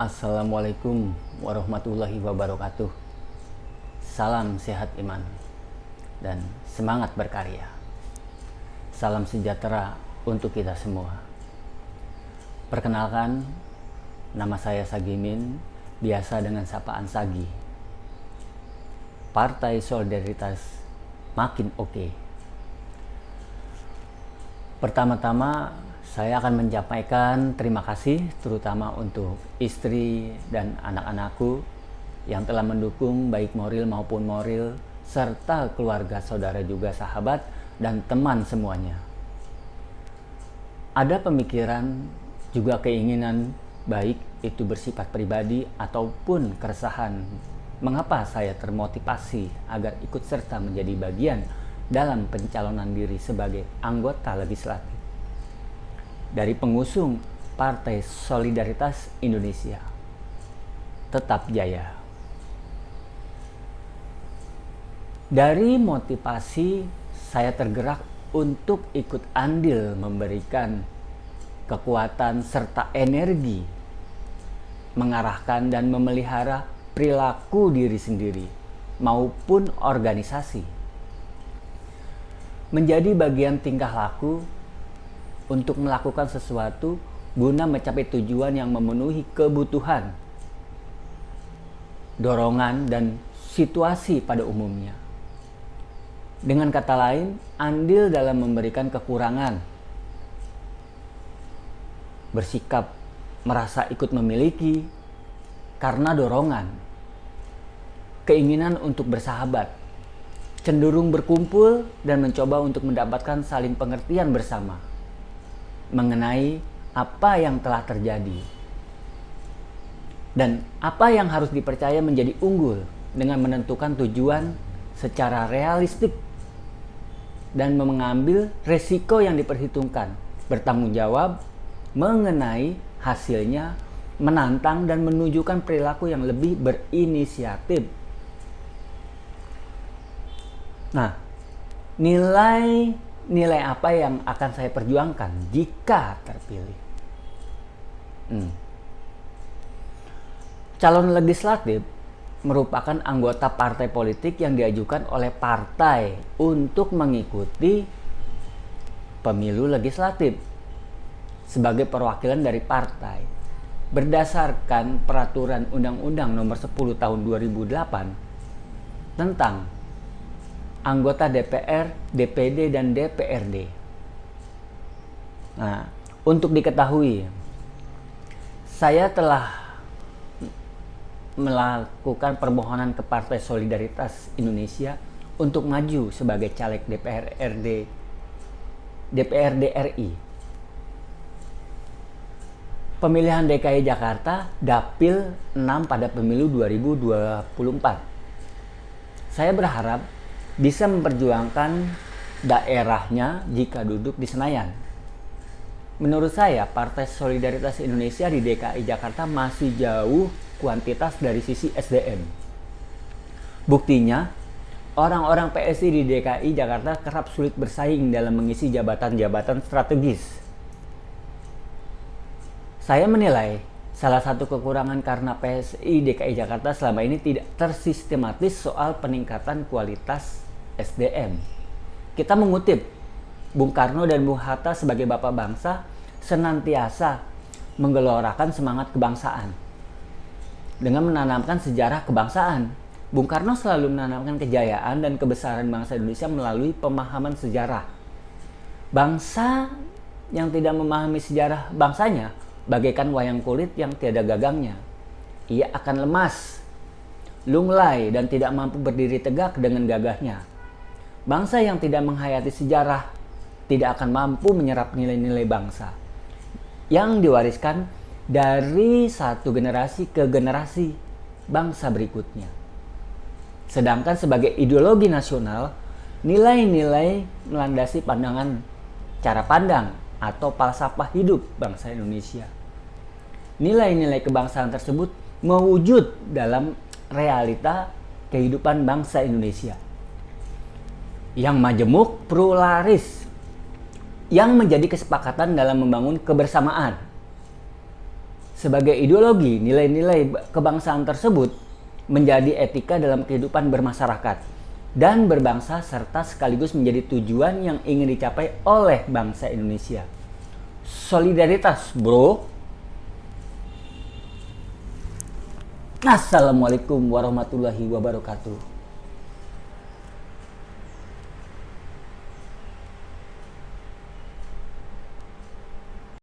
Assalamualaikum warahmatullahi wabarakatuh. Salam sehat iman dan semangat berkarya. Salam sejahtera untuk kita semua. Perkenalkan, nama saya Sagimin, biasa dengan sapaan Sagi. Partai Solidaritas makin oke. Okay. Pertama-tama saya akan menyampaikan terima kasih terutama untuk istri dan anak-anakku yang telah mendukung baik moral maupun moral serta keluarga saudara juga sahabat dan teman semuanya. Ada pemikiran juga keinginan baik itu bersifat pribadi ataupun keresahan mengapa saya termotivasi agar ikut serta menjadi bagian dalam pencalonan diri sebagai anggota legislatif dari pengusung Partai Solidaritas Indonesia. Tetap jaya. Dari motivasi saya tergerak untuk ikut andil memberikan kekuatan serta energi mengarahkan dan memelihara perilaku diri sendiri maupun organisasi menjadi bagian tingkah laku untuk melakukan sesuatu guna mencapai tujuan yang memenuhi kebutuhan, dorongan, dan situasi pada umumnya. Dengan kata lain, andil dalam memberikan kekurangan, bersikap merasa ikut memiliki karena dorongan, keinginan untuk bersahabat, cenderung berkumpul dan mencoba untuk mendapatkan saling pengertian bersama mengenai apa yang telah terjadi dan apa yang harus dipercaya menjadi unggul dengan menentukan tujuan secara realistik dan mengambil resiko yang diperhitungkan, bertanggung jawab mengenai hasilnya, menantang dan menunjukkan perilaku yang lebih berinisiatif. Nah, nilai nilai apa yang akan saya perjuangkan jika terpilih. Hmm. Calon legislatif merupakan anggota partai politik yang diajukan oleh partai untuk mengikuti pemilu legislatif sebagai perwakilan dari partai berdasarkan peraturan Undang-Undang Nomor 10 Tahun 2008 tentang anggota DPR, DPD, dan DPRD. Nah, untuk diketahui, saya telah melakukan permohonan ke Partai Solidaritas Indonesia untuk maju sebagai caleg DPR RD DPRD RI. Pemilihan DKI Jakarta Dapil 6 pada pemilu 2024. Saya berharap bisa memperjuangkan daerahnya jika duduk di Senayan. Menurut saya, Partai Solidaritas Indonesia di DKI Jakarta masih jauh kuantitas dari sisi SDM. Buktinya, orang-orang PSI di DKI Jakarta kerap sulit bersaing dalam mengisi jabatan-jabatan strategis. Saya menilai salah satu kekurangan karena PSI DKI Jakarta selama ini tidak tersistematis soal peningkatan kualitas SDM. Kita mengutip Bung Karno dan Bung Hatta sebagai bapak bangsa senantiasa menggelorakan semangat kebangsaan dengan menanamkan sejarah kebangsaan. Bung Karno selalu menanamkan kejayaan dan kebesaran bangsa Indonesia melalui pemahaman sejarah. Bangsa yang tidak memahami sejarah bangsanya bagaikan wayang kulit yang tiada gagangnya. Ia akan lemas, lunglai, dan tidak mampu berdiri tegak dengan gagahnya. Bangsa yang tidak menghayati sejarah tidak akan mampu menyerap nilai-nilai bangsa yang diwariskan dari satu generasi ke generasi bangsa berikutnya. Sedangkan sebagai ideologi nasional, nilai-nilai melandasi pandangan cara pandang atau falsafah hidup bangsa Indonesia. Nilai-nilai kebangsaan tersebut mewujud dalam realita kehidupan bangsa Indonesia. Yang majemuk pluralis. Yang menjadi kesepakatan dalam membangun kebersamaan. Sebagai ideologi nilai-nilai kebangsaan tersebut menjadi etika dalam kehidupan bermasyarakat dan berbangsa serta sekaligus menjadi tujuan yang ingin dicapai oleh bangsa Indonesia. Solidaritas, bro. Assalamualaikum warahmatullahi wabarakatuh.